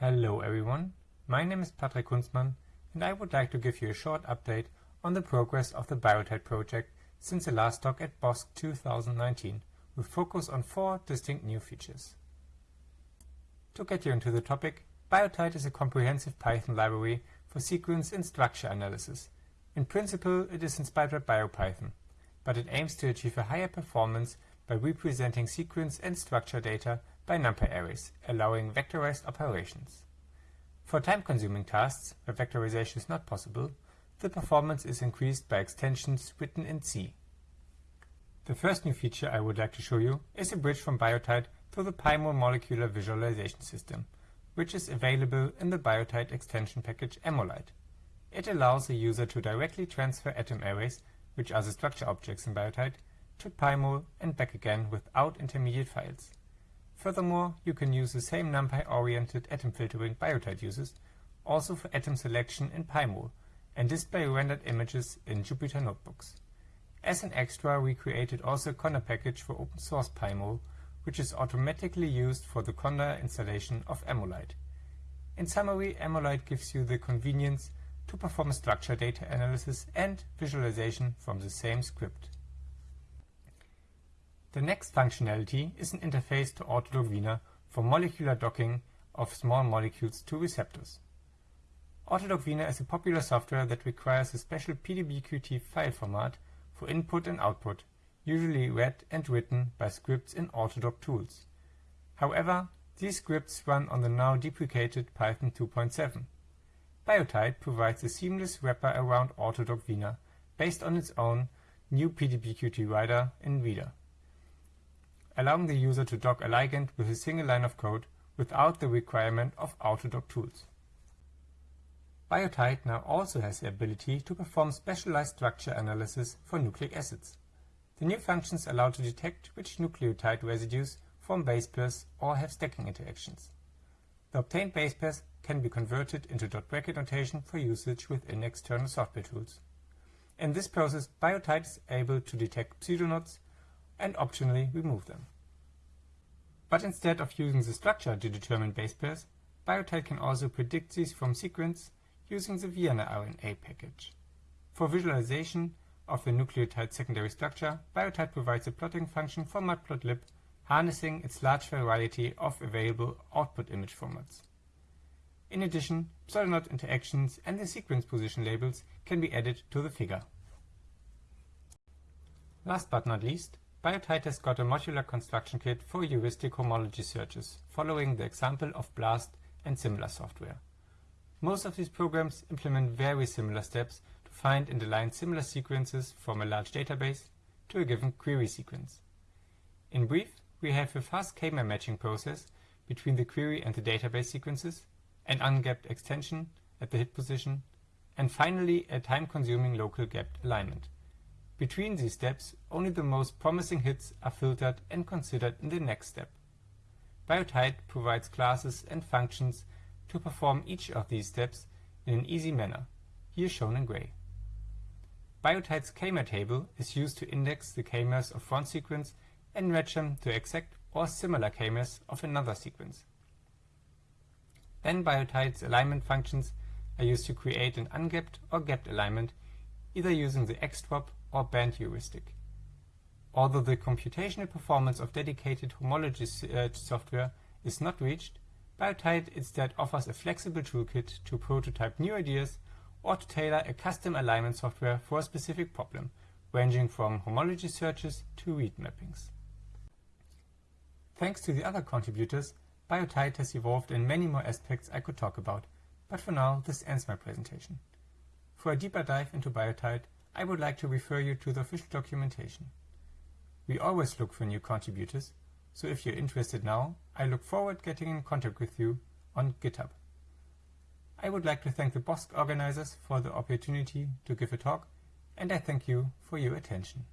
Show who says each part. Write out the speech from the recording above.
Speaker 1: Hello everyone, my name is Patrick Kunzmann and I would like to give you a short update on the progress of the Biotite project since the last talk at BOSC 2019 with focus on four distinct new features. To get you into the topic, Biotite is a comprehensive Python library for sequence and structure analysis. In principle, it is inspired by BioPython, but it aims to achieve a higher performance by representing sequence and structure data by number arrays, allowing vectorized operations. For time-consuming tasks, where vectorization is not possible, the performance is increased by extensions written in C. The first new feature I would like to show you is a bridge from Biotite to the PyMol molecular visualization system, which is available in the Biotite extension package Ammolite. It allows the user to directly transfer atom arrays, which are the structure objects in Biotite, to PyMol and back again without intermediate files. Furthermore, you can use the same NumPy-oriented atom filtering Biotite uses also for atom selection in PyMol and display rendered images in Jupyter Notebooks. As an extra, we created also a Conda package for open source PyMol, which is automatically used for the Conda installation of Ammolite. In summary, Ammolite gives you the convenience to perform structure data analysis and visualization from the same script. The next functionality is an interface to AutoDock Vina for molecular docking of small molecules to receptors. AutoDock Vina is a popular software that requires a special PDBQT file format for input and output, usually read and written by scripts in AutoDockTools. However, these scripts run on the now deprecated Python 2.7. Biotite provides a seamless wrapper around AutoDock Vina based on its own new PDBQT writer in Reader allowing the user to dock a ligand with a single line of code without the requirement of AutoDockTools. Biotite now also has the ability to perform specialized structure analysis for nucleic acids. The new functions allow to detect which nucleotide residues form base pairs or have stacking interactions. The obtained base pairs can be converted into dot bracket notation for usage within external software tools. In this process, Biotite is able to detect pseudoknots and optionally remove them. But instead of using the structure to determine base pairs, Biotite can also predict these from sequence using the Vienna RNA package. For visualization of the nucleotide secondary structure, Biotite provides a plotting function for matplotlib, harnessing its large variety of available output image formats. In addition, pseudoknot interactions and the sequence position labels can be added to the figure. Last but not least, Biotite has got a modular construction kit for heuristic homology searches, following the example of BLAST and similar software. Most of these programs implement very similar steps to find and align similar sequences from a large database to a given query sequence. In brief, we have a fast k-mer matching process between the query and the database sequences, an ungapped extension at the hit position, and finally a time-consuming local gapped alignment. Between these steps, only the most promising hits are filtered and considered in the next step. Biotite provides classes and functions to perform each of these steps in an easy manner, here shown in gray. Biotite's k-mer table is used to index the k-mers of one sequence and match them to exact or similar k-mers of another sequence. Then Biotite's alignment functions are used to create an ungapped or gapped alignment, either using the xdrop or band heuristic. Although the computational performance of dedicated homology uh, software is not reached, Biotite instead offers a flexible toolkit to prototype new ideas or to tailor a custom alignment software for a specific problem, ranging from homology searches to read mappings. Thanks to the other contributors, Biotite has evolved in many more aspects I could talk about, but for now this ends my presentation. For a deeper dive into Biotite, I would like to refer you to the official documentation. We always look for new contributors, so if you're interested now, I look forward to getting in contact with you on GitHub. I would like to thank the BOSC organizers for the opportunity to give a talk, and I thank you for your attention.